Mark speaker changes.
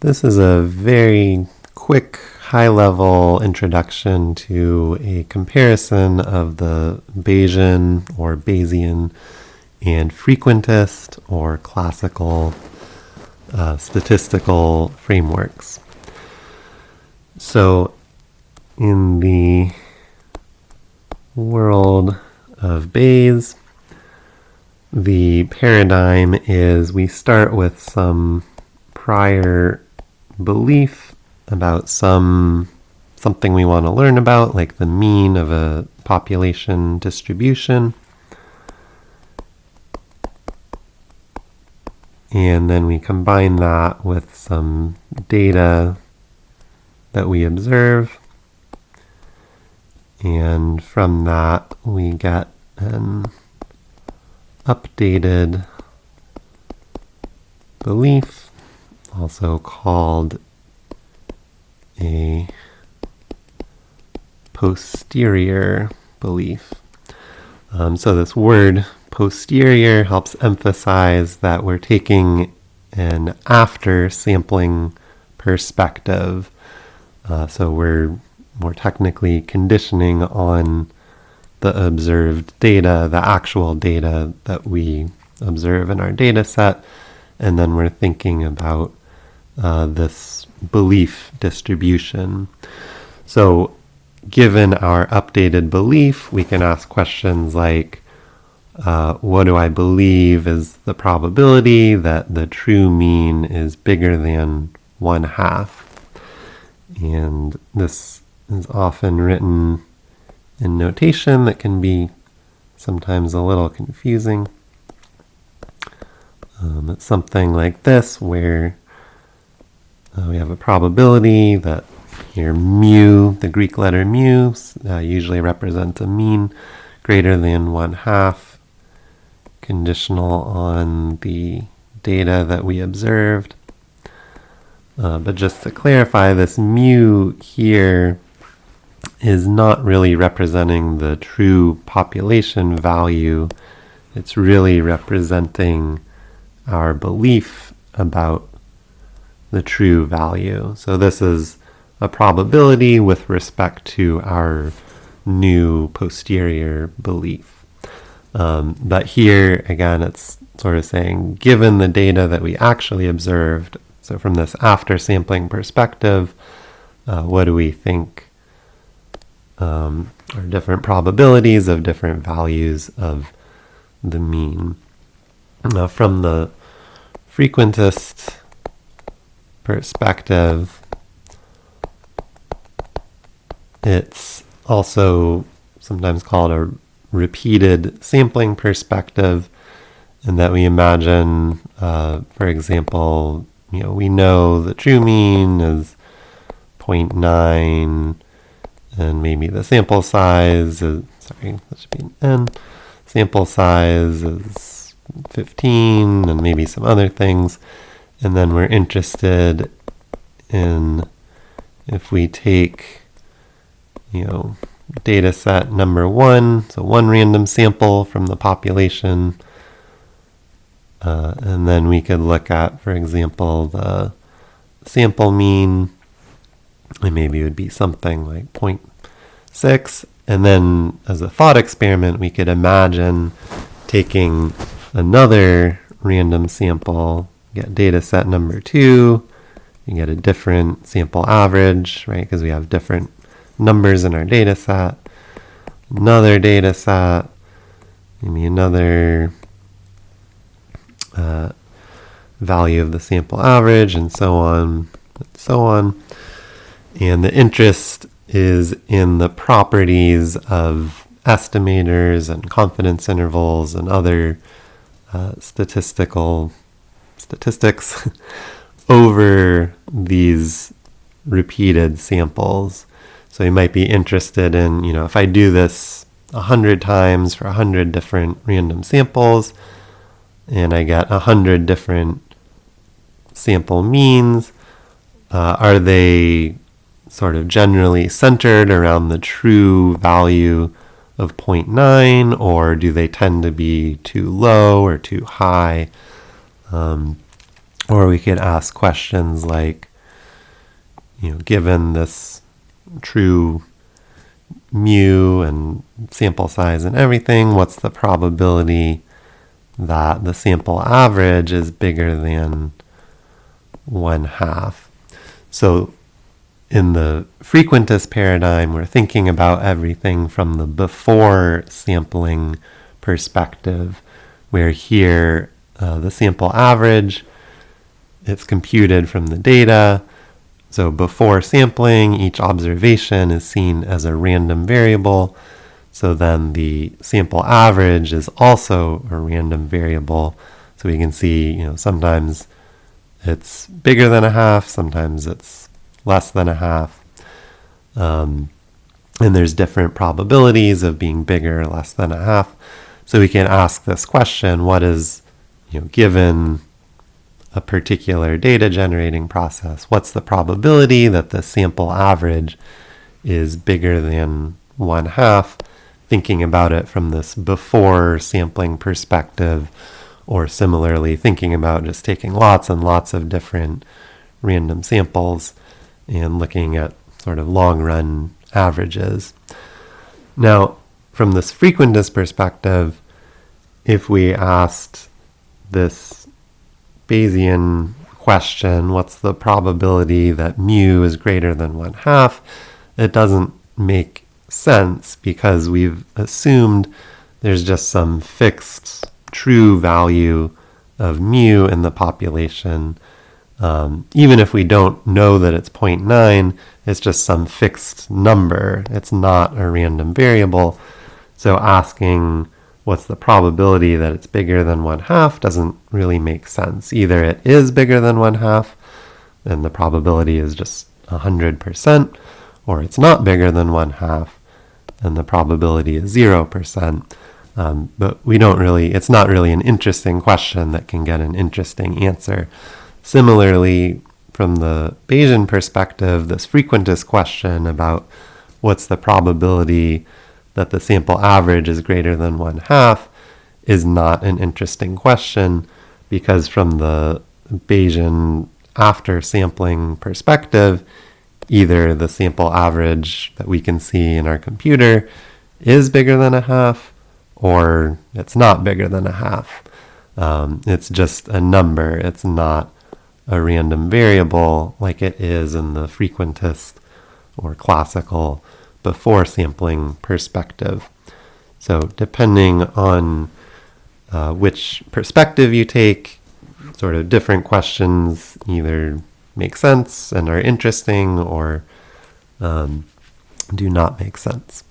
Speaker 1: This is a very quick, high level introduction to a comparison of the Bayesian or Bayesian and frequentist or classical uh, statistical frameworks. So, in the world of Bayes, the paradigm is we start with some prior belief about some something we want to learn about, like the mean of a population distribution. And then we combine that with some data that we observe. And from that, we get an updated belief, also called a posterior belief. Um, so this word posterior helps emphasize that we're taking an after sampling perspective. Uh, so we're more technically conditioning on the observed data, the actual data that we observe in our data set, and then we're thinking about uh, this belief distribution. So, given our updated belief, we can ask questions like, uh, what do I believe is the probability that the true mean is bigger than one half? And this is often written in notation that can be sometimes a little confusing. Um, it's something like this where uh, we have a probability that here mu, the Greek letter mu, uh, usually represents a mean greater than one half, conditional on the data that we observed. Uh, but just to clarify, this mu here is not really representing the true population value. It's really representing our belief about the true value. So this is a probability with respect to our new posterior belief. Um, but here, again, it's sort of saying, given the data that we actually observed, so from this after sampling perspective, uh, what do we think um, or different probabilities of different values of the mean. Now, from the frequentist perspective, it's also sometimes called a repeated sampling perspective, in that we imagine, uh, for example, you know, we know the true mean is 0.9 and maybe the sample size is, sorry, that should be an n. Sample size is 15 and maybe some other things. And then we're interested in if we take, you know, data set number one, so one random sample from the population, uh, and then we could look at, for example, the sample mean and maybe it would be something like 0.6. And then as a thought experiment, we could imagine taking another random sample, get data set number two, you get a different sample average, right? Because we have different numbers in our data set. Another data set, maybe another uh, value of the sample average, and so on, and so on. And the interest is in the properties of estimators and confidence intervals and other uh, statistical statistics over these repeated samples. So you might be interested in, you know, if I do this a hundred times for a hundred different random samples, and I get a hundred different sample means, uh, are they sort of generally centered around the true value of 0.9, or do they tend to be too low or too high? Um, Or we could ask questions like, you know, given this true mu and sample size and everything, what's the probability that the sample average is bigger than one half? So in the frequentist paradigm, we're thinking about everything from the before sampling perspective, where here uh, the sample average, it's computed from the data. So before sampling, each observation is seen as a random variable. So then the sample average is also a random variable. So we can see, you know, sometimes it's bigger than a half, sometimes it's less than a half. Um, and there's different probabilities of being bigger or less than a half. So we can ask this question, what is, you know, given a particular data generating process, what's the probability that the sample average is bigger than one half, thinking about it from this before sampling perspective, or similarly thinking about just taking lots and lots of different random samples and looking at sort of long run averages. Now, from this frequentist perspective, if we asked this Bayesian question, what's the probability that mu is greater than one half, it doesn't make sense because we've assumed there's just some fixed true value of mu in the population um, even if we don't know that it's 0.9, it's just some fixed number. It's not a random variable. So asking what's the probability that it's bigger than one half doesn't really make sense. Either it is bigger than one half, and the probability is just 100%, or it's not bigger than one half, and the probability is 0%. Um, but we don't really, it's not really an interesting question that can get an interesting answer. Similarly, from the Bayesian perspective, this frequentist question about what's the probability that the sample average is greater than one half is not an interesting question because from the Bayesian after sampling perspective, either the sample average that we can see in our computer is bigger than a half or it's not bigger than a half. Um, it's just a number. It's not a random variable like it is in the frequentist or classical before sampling perspective. So depending on uh, which perspective you take, sort of different questions either make sense and are interesting or um, do not make sense.